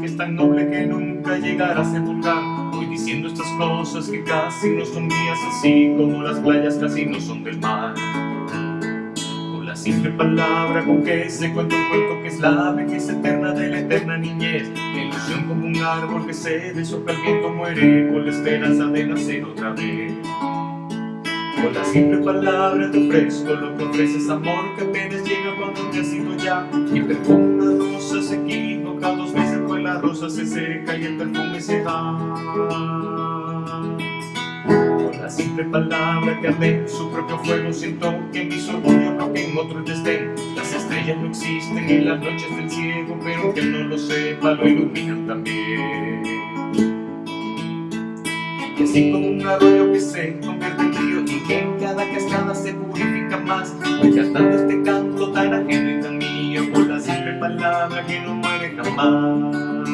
que es tan noble que nunca llegará a ser vulgar. Voy diciendo estas cosas que casi no son mías, así como las playas casi no son del mar. Con la simple palabra con que se cuenta un cuento que es la vejez eterna de la eterna niñez. La ilusión como un árbol que se deshoja el viento muere con la esperanza de nacer otra vez. Con la simple palabra te ofrezco lo que ofreces amor que apenas llega cuando te has ido ya Y perfume la rosa se seca y el perfume se va. Con la simple palabra que arde su propio fuego siento que en mis orgullo no en otros estén Las estrellas no existen en las noches del ciego pero que no lo sepa lo iluminan también. Y así como un arroyo que se convierte en río y que en cada cascada se purifica más. Voy cantando este canto tan ajeno y tan mío por la simple palabra que no muere jamás